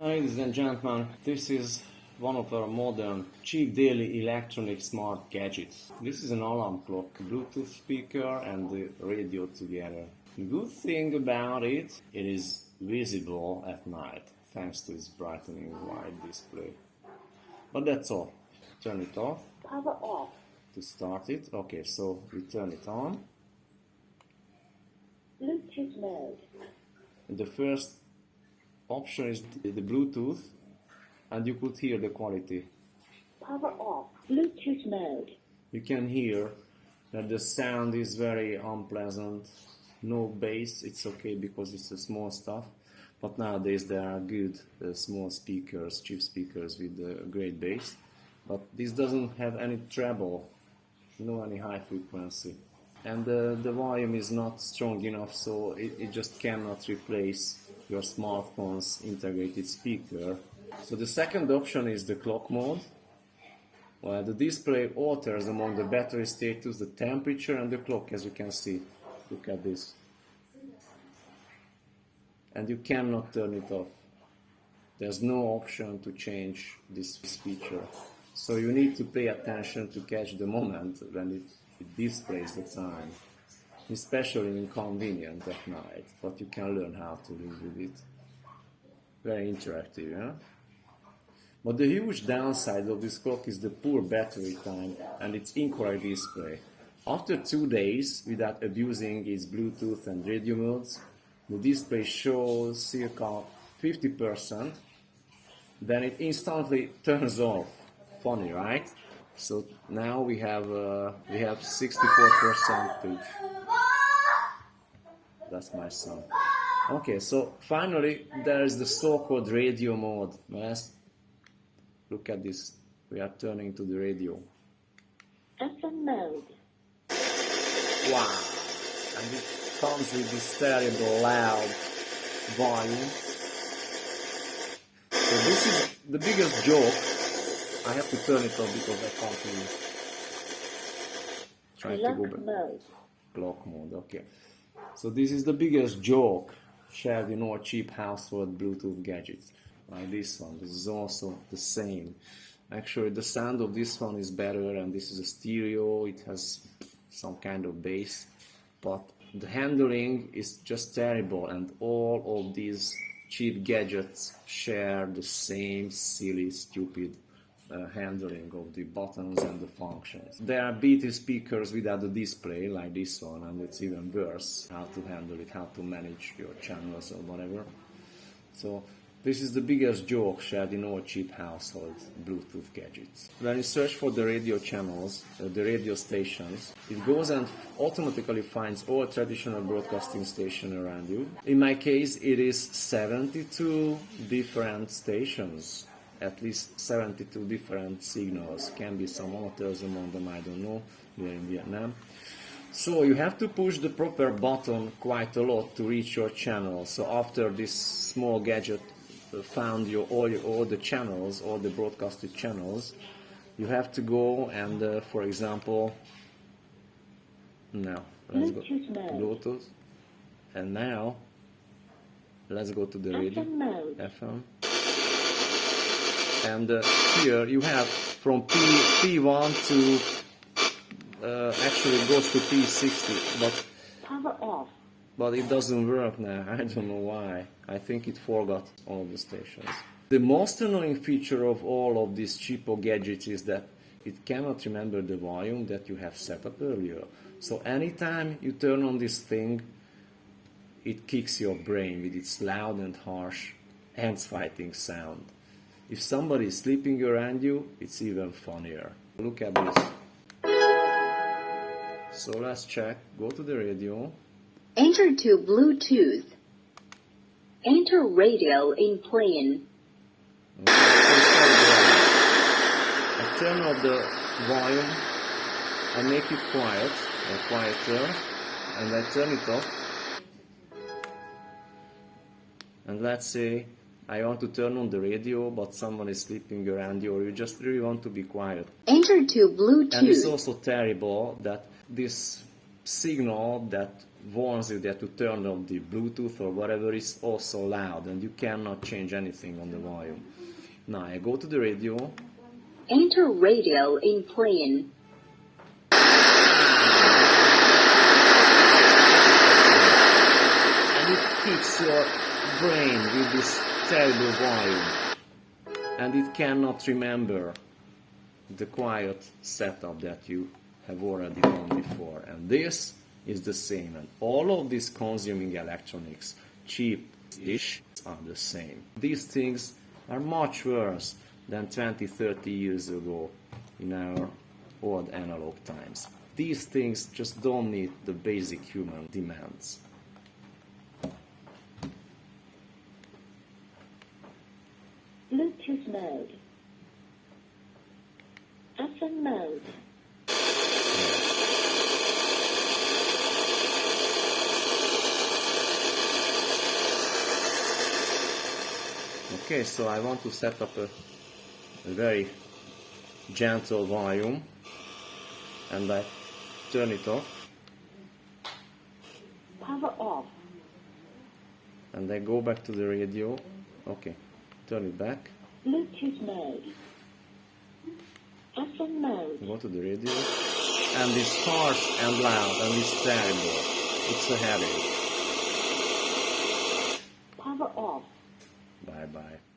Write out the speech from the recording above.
Ladies and gentlemen, this is one of our modern, cheap daily electronic smart gadgets. This is an alarm clock, Bluetooth speaker and the radio together. The good thing about it, it is visible at night thanks to its brightening white display. But that's all. Turn it off. Power off. To start it, okay, so we turn it on. Bluetooth mode. And the first option is the Bluetooth and you could hear the quality. Power off. Bluetooth mode. You can hear that the sound is very unpleasant. No bass, it's okay because it's a small stuff. But nowadays there are good uh, small speakers, cheap speakers with uh, great bass. But this doesn't have any treble, no any high frequency. And uh, the volume is not strong enough, so it, it just cannot replace your smartphone's integrated speaker. So the second option is the clock mode, where the display alters among the battery status, the temperature and the clock as you can see. Look at this. And you cannot turn it off. There's no option to change this feature. So you need to pay attention to catch the moment when it, it displays the time especially inconvenient at night, but you can learn how to live with it. Very interactive, yeah? But the huge downside of this clock is the poor battery time and its incorrect display. After two days, without abusing its Bluetooth and radio modes, the display shows circa 50%, then it instantly turns off. Funny, right? So now we have uh, we have 64 percentage that's my son. Okay, so finally there is the so-called radio mode. Let's look at this. We are turning to the radio. FM mode. Wow! And it comes with this terrible loud volume. So this is the biggest joke. I have to turn it off because I can't hear. Trying to go back. Mode. Clock mode, okay. So this is the biggest joke shared in all cheap household Bluetooth gadgets. Like this one, this is also the same. Actually, the sound of this one is better, and this is a stereo. It has some kind of bass, but the handling is just terrible, and all of these cheap gadgets share the same silly, stupid uh, handling of the buttons and the functions. There are BT speakers without a display like this one and it's even worse how to handle it, how to manage your channels or whatever. So this is the biggest joke shared in all cheap household Bluetooth gadgets. When you search for the radio channels, uh, the radio stations, it goes and automatically finds all traditional broadcasting stations around you. In my case, it is 72 different stations at least 72 different signals. Can be some others among them, I don't know, here in Vietnam. So you have to push the proper button quite a lot to reach your channel. So after this small gadget found your all, your, all the channels, all the broadcasted channels, you have to go and, uh, for example, now let's go to Bluetooth, and now let's go to the radio FM and uh, here you have from P, P1 to uh, actually goes to P60 but power off. But it doesn't work now. I don't know why. I think it forgot all the stations. The most annoying feature of all of these cheapo gadgets is that it cannot remember the volume that you have set up earlier. So anytime you turn on this thing it kicks your brain with its loud and harsh hands fighting sound if somebody is sleeping around you, it's even funnier. Look at this. So let's check. Go to the radio. Enter to Bluetooth. Enter radio in plane. Okay, I turn off the volume. I make it quiet, or quieter, and I turn it off. And let's say I want to turn on the radio, but someone is sleeping around you, or you just really want to be quiet. Enter to Bluetooth. And it's also terrible that this signal that warns you that to turn off the Bluetooth or whatever is also loud and you cannot change anything on the volume. Now I go to the radio Enter radio in plane. and it your brain with this terrible volume and it cannot remember the quiet setup that you have already done before. And this is the same and all of these consuming electronics cheap dish are the same. These things are much worse than 20 30 years ago in our old analog times. These things just don't meet the basic human demands Bluetooth mode. FM mode. Okay, so I want to set up a, a very gentle volume and I turn it off Power off. and I go back to the radio. Okay, turn it back, Bluetooth mode. FM mode. go to the radio and it's harsh and loud and it's terrible. It's a headache. Power off. Bye bye.